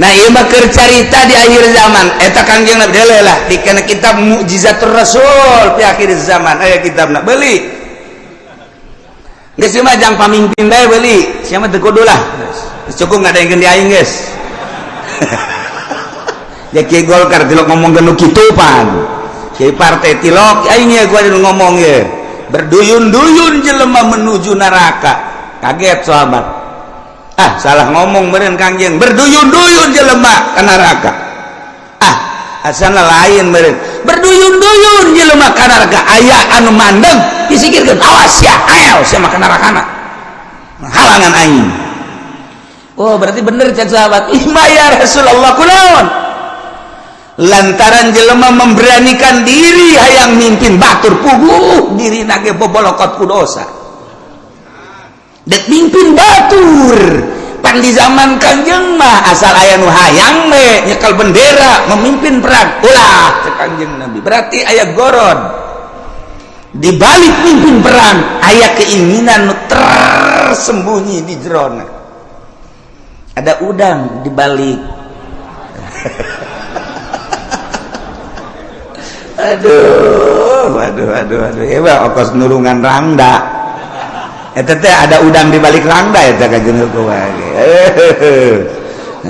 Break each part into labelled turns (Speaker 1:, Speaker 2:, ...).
Speaker 1: Nah bakar carita di akhir zaman eta kanjeng Nabi lah di kana kitab mukjizatur Rasul di akhir zaman aya kitab nak beli. Geus cuma jang pamimpin bae beli, siapa teu kudu lah. Cukup enggak ada yang di aing geus. ya kieu Golkar tilok ngomong genu kitu pan. Kieu partai tilok aing ya gua ngomong ya. Berduyun-duyun jelema menuju neraka. Kaget sahabat. ah salah ngomong beren kangjeng berduyun-duyun jelema ke neraka. Ah asana lain beren berduyun-duyun jelema ke neraka. Aya anu mandeng disikirkan awas ya ayo sama ke nerakana halangan aing. Oh berarti bener cek sahabat. Ima ya Rasulullah kunaon? Lantaran jelema memberanikan diri hayang mimpin batur puguh diri nage bobolokot kudosa dosa. Dek mimpin batur. Pan di zaman kanjeng mah asal ayah nu hayang me nyekal bendera memimpin perang. Ulah kanjeng nabi. Berarti ayah goron. Di balik mimpin perang ayah keinginan nu tersembunyi di jerona. Ada udang di balik. Aduh aduh aduh aduh. Ya okos nurungan rangda. Ada udang di balik rangda ya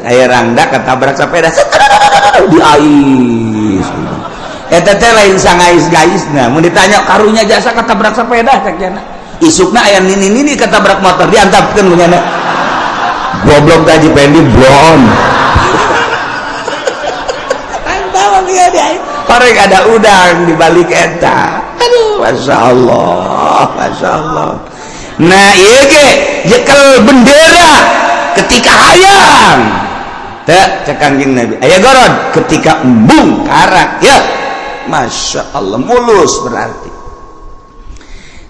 Speaker 1: aya rangda ketabrak sepeda. Di ais. Lain sang guys mau ditanya karunya jasa ketabrak sepeda? Isukna ayam ini ini ketabrak motor diantapkan goblok gaji pendi blon. Parek ada udang di balik eta. Aduh, masya Allah, masya Allah. nah jekal bendera ketika hayang. Cekanjing Nabi. Aya gorod ketika embung karak ya Masya Allah mulus berarti.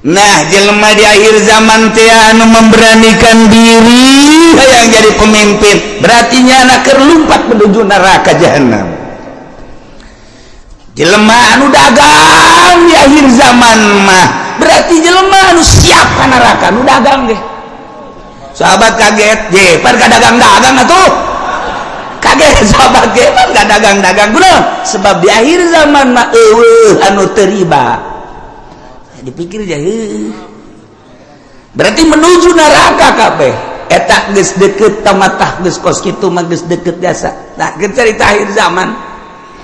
Speaker 1: Nah jelma di akhir zaman Tianu memberanikan diri yang jadi pemimpin. Berartinya anak kerlumpat menuju neraka jahanam jelma anu dagang di akhir zaman mah. Berarti jelma anu siap neraka anu dagang deh sahabat kaget jeper gak dagang-dagang atuh. Kaget sahabat jeper gak dagang-dagang kunaon sebab di akhir zaman mah eueuh anu teriba. Eh, dipikir ya berarti menuju neraka kabeh eta geus deukeut tamatah geus kos kitu mah geus deukeut biasa. Nah cerita akhir zaman.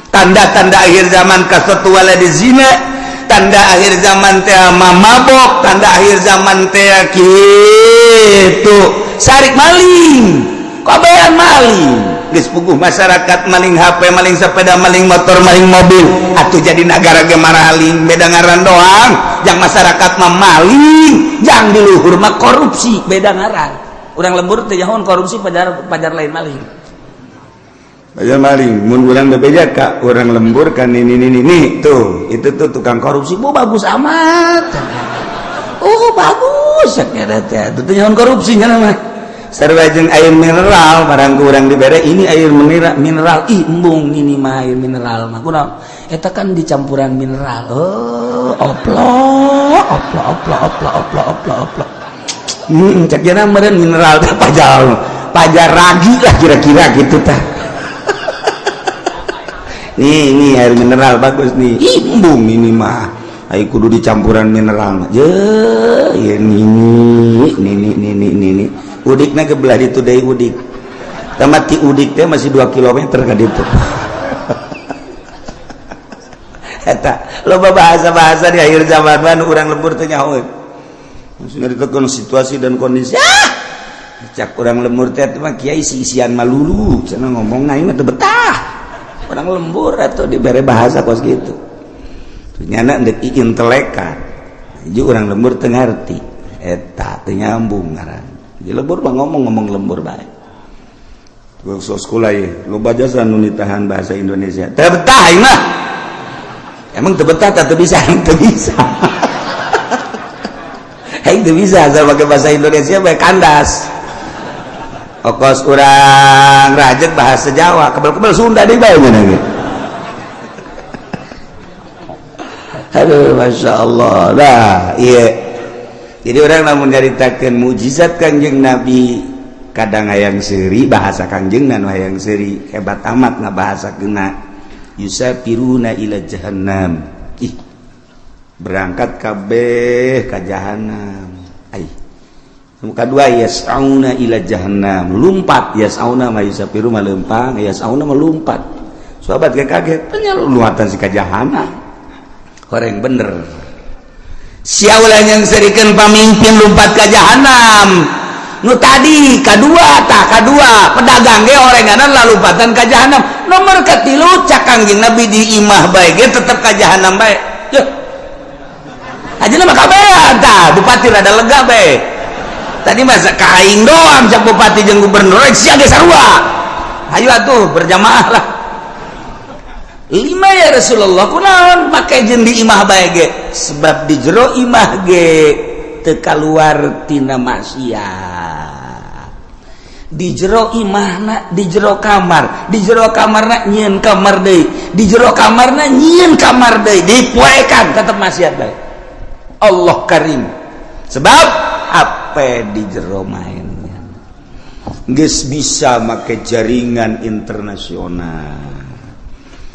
Speaker 1: Tanda-tanda akhir zaman kasatua di zina. tanda akhir zaman teh mabok tanda akhir zaman teh gitu. Sarik maling kobayan maling. Geus puguh masyarakat maling HP maling sepeda maling motor maling mobil. Atuh jadi negara ge maraling beda ngaran doang. Yang masyarakat mah maling yang diluhur mah korupsi beda ngaran. Urang lembur teh korupsi pajar pajar lain maling. aja maling mun orang BPJK orang lembur kan ini ini ini tuh itu tuh tukang korupsi. Bu bagus amat. Oh bagus. Saknya teh. Itu nyawan korupsinya nama. Sarwajen air mineral barang kurang dibere ini air mineral mineral. Ih embung ini mah air mineral mah. Kurang eta kan dicampuran mineral. Oh oplo oplo oplo oplo oplo oplo oplo hmm cek mineral teh pajar pajar ragi lah kira-kira gitu teh. nih ini air mineral bagus nih. Imbung ini mah. Ayo kudu dicampuran mineral mah. Je ya nini nini nini nini udiknya kebelah itu deh udik. Tamat ti udik teh masih 2 km ka ditu eta loba bahasa-bahasa di akhir zaman mana urang lembur teh nyaho maksudnya ditekan situasi dan kondisi. Ah! Cak urang lembur teh mah kiai si isian malulu. Cenah ngomong nah ini teh betah. orang lembur atau diberi bahasa kos gitu ternyata dek intelekan jadi orang lembur tengerti eta nyambung ngaran jadi lembur mah ngomong ngomong lembur baik Kursus sekolah ya, lo baca sanu bahasa Indonesia. Terbetah mah. Emang terbetah tak bisa, tak bisa. Hei, bisa asal pakai bahasa Indonesia, baik kandas. kokos urang rajek bahasa Jawa kebel-kebel Sunda di bawahnya lagi aduh Masya Allah. Lah iya. Jadi orang namun nyaritakan mujizat kanjeng Nabi kadang hayang seri bahasa kanjeng dan hayang seri hebat amat nah bahasa kena yusafiruna ila jahannam. Ih berangkat kabeh ke jahanam ai kedua yasauna ila jahannam. Lumpat yasauna ma yusafiru ma lempang yasauna melumpat sahabat kayak kaget. Tanya luatan si kajahana orang bener. Siaulah yang serikan pemimpin lumpat ke jahanam nu tadi kedua tak kedua pedagang ge orenganan lalu lumpatan ke nomor ketilu cakang nabi di imah bae ge tetep ke jahannam bae. Aja nama kabean tah. Bupati rada lega bae. tadi masa kaing doang cak bupati jeung gubernur eh, sia ge sarua. Ayo atuh berjamaah lah. Lima ya Rasulullah kunaon pakai jendi imah bae ge? Sebab di jero imah ge teu kaluar tina maksiat. Di jero imahna di jero kamar di jero kamarna nyieun kamar deui. Di jero kamarna nyieun kamar deui dipoekan tetep maksiat bae. Allah karim. Sebab apa HP di jero mainnya? Guys bisa make jaringan internasional.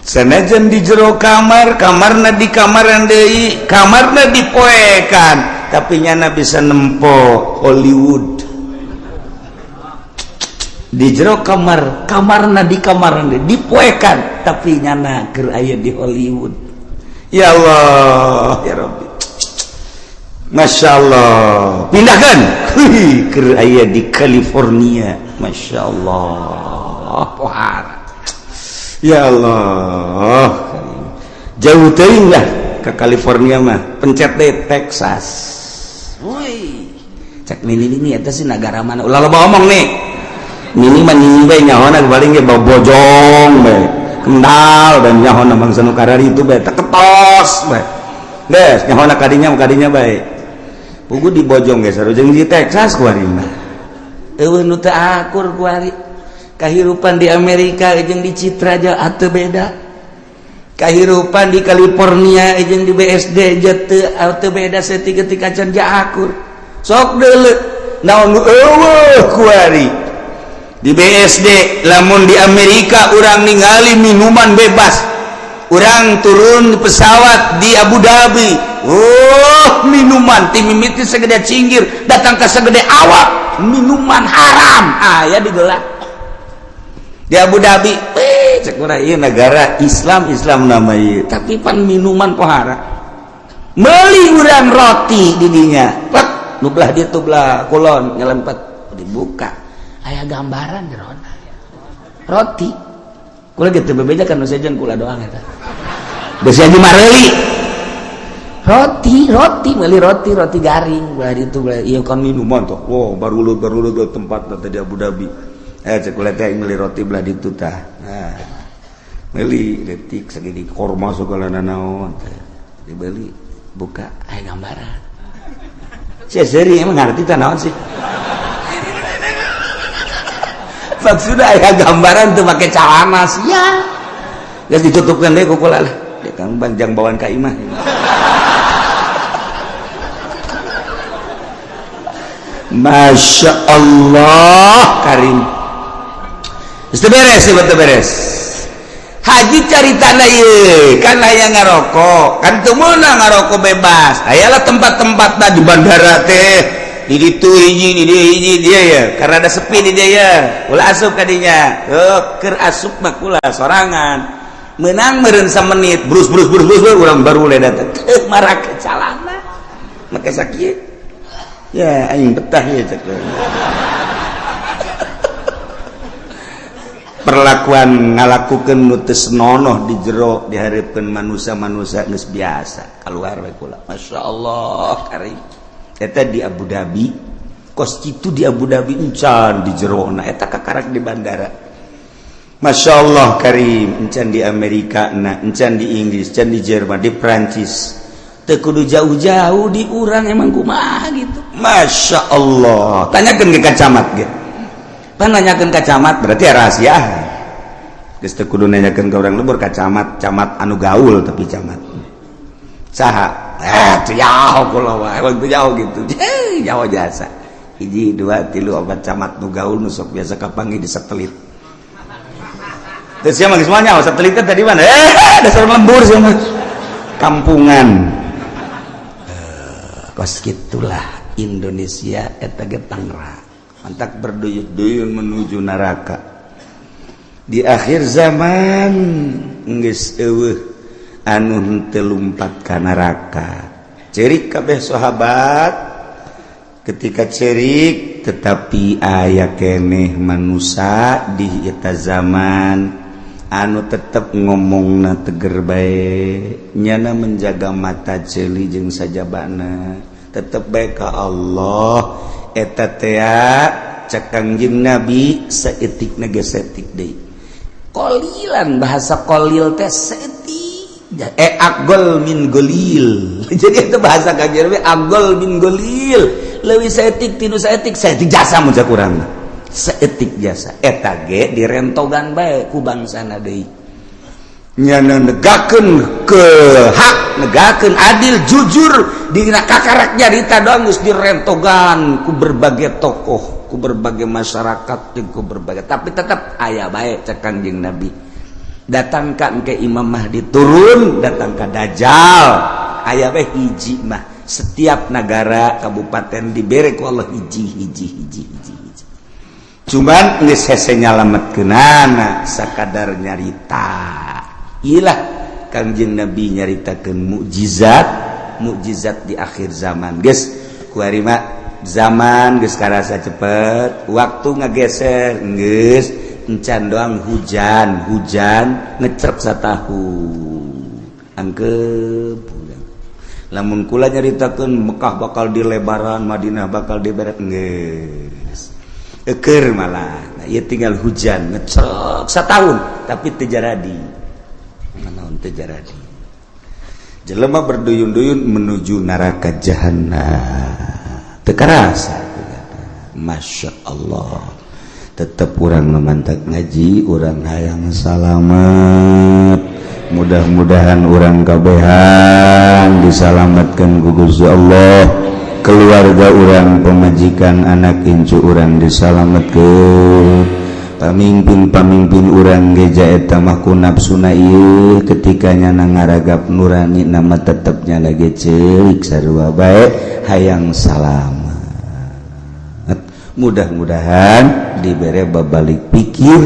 Speaker 1: Sanajan di jero kamar kamarna di kamar Dei kamarna dipoekan tapi nyana bisa nempo Hollywood. Di jero kamar kamarna di kamar dipoekan tapi nyana aya di Hollywood. Ya Allah ya Rabbi. Masya Allah pindahkan aya di California. Masya Allah pohar ya Allah. Jauh teuing lah ke California mah. Pencet deh Texas. Woi. Cek mini ini eta sih negara mana? Ulah loba omong nih. Mini mah nyinyi bae nyaona paling ge bojong bae. Kendal dan nyaho nambang sanu itu bae. Teketos bae. Des, nyaho kadinya kadinya baik Ugu di Bojong geus jeung di Texas ku kuarina eueuh nu teu akur kuari kahirupan di Amerika jeung di Citra aja ateu beda. Kahirupan di California jeung di BSD teu ateu beda setika-tika can akur. Sok deuleuk. naon eueuh kuari di BSD lamun di Amerika urang ningali minuman bebas. orang turun pesawat di Abu Dhabi. Oh minuman. Tim mimiti segede cinggir. Datang ke segede awak. Minuman haram. Ah, Ayah digelak di Abu Dhabi eh cek negara Islam Islam namanya tapi pan minuman pohara meli urang roti didinya pet nublah dia tublah kulon nyelempet. Dibuka. Ayah gambaran jerona roti. Kula gitu bebeja kan nusajen kula doang eta. Besi aja mareli. Roti, roti, meli roti, roti garing. Belah itu, belah iya kan minuman tuh. Wow, baru lu baru lu tempat tadi Abu Dhabi. Eh, cek kula teh meli roti belah itu tah. Nah, beli detik segini korma segala nanaon. Dibeli, buka, aya gambaran. Saya seri emang ngerti tanawan sih. tempat sudah ya gambaran tuh pakai celana ya. Terus ditutupkan deh kukulan ya kan panjang bawaan kaimah ya. Masya Allah Karim. Itu beres ya betul beres. Haji cari tanda ye kan ayah ngarokok kan tumuna ngarokok bebas. Ayalah tempat-tempat nah di bandara teh. Itu dia ya. Karena ada sepi di dia ya. Asup tadinya ke asupmakula sorangan. Menang merensa menit brus brus brus brus orang baru datang. Marah ke maka sakit. Ya betah ya perlakuan ngalakukan nutus nonoh di jero diharapkan manusia-manusia biasa. Keluar Masya Allah Karim eta di Abu Dhabi kos itu di Abu Dhabi encan di Jerona eta kakarak di bandara. Masya Allah Karim encan di Amerika nah encan di Inggris encan di Jerman di Prancis. Tekudu jauh-jauh di urang emang kumaha gitu. Masya Allah. Tanyakan ke kacamat gitu pan nanyakan kacamat berarti ya rahasia Geus teu kudu nanyakeun ke urang lembur kacamat, camat anu gaul tapi camat. Saha? Eh, Jawa jasa hiji dua tilu obat camat nu gaul nu sok biasa kapangi di satelit. Terus siapa semuanya oh, satelitnya tadi mana? Eh, eh dasar lembur sih kampungan. Eh, kos gitulah Indonesia etage Tangerang mantak berduyun-duyun menuju neraka. Di akhir zaman nggak anun telumpat kanaraka cerik kabeh sahabat. Ketika cerik tetapi ayah keneh manusia di eta zaman. Anu tetap ngomong na teger baik nyana menjaga mata jeli jeng saja bana tetap baik ke Allah. Eta tea cakangjing nabi seetik negesetik deh kolilan bahasa kolil teh seetik eh agol min golil. Jadi itu bahasa kajian we agol min golil. Lewi seetik tinu seetik seetik jasa muncak kurang seetik jasa. Etage direntogan baik ku bangsa nadei nyana negakan ke hak negakan adil jujur di kakarak nyarita doang gus direntogan ku berbagai tokoh ku berbagai masyarakat ku berbagai tapi tetap ayah baik cek kanjeng nabi. datangkan ke Imam Mahdi turun datang ke Dajjal. Ayaah hijimah setiap negara Kabupaten diberek Allah hiji-hiji hiji hiji cuman nyalamet kenana sekadar nyarita. Ilah kangjeng Nabi nyaritakan mukjizat mukjizat di akhir zaman. Guys kuarima zaman guys karasa cepet waktu ngegeser guys encan doang hujan hujan ngecep satahu angkep lamun kula nyaritakeun Mekah bakal dilebaran Madinah bakal diberet geus. Eker malah. Nah, ia tinggal hujan ngecep setahun tapi teu jadi naon teu jadi jelema berduyun-duyun menuju neraka jahanam teu karasa Masya Allah. tetap orang memantak ngaji orang hayang salamet. Mudah-mudahan orang kabehan disalamatkan gugus Allah. Keluarga orang pemajikan anak incu orang disalamatkan pamimpin-pamimpin orang gejaetamaku nafsunail ketikanya nangaragap nurani nama tetapnya lagi celik sarwa baik hayang salam. mudah-mudahan diberi babalik pikir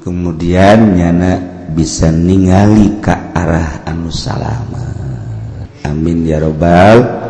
Speaker 1: kemudian nyana bisa ningali ke arah anu salamet. Amin ya robbal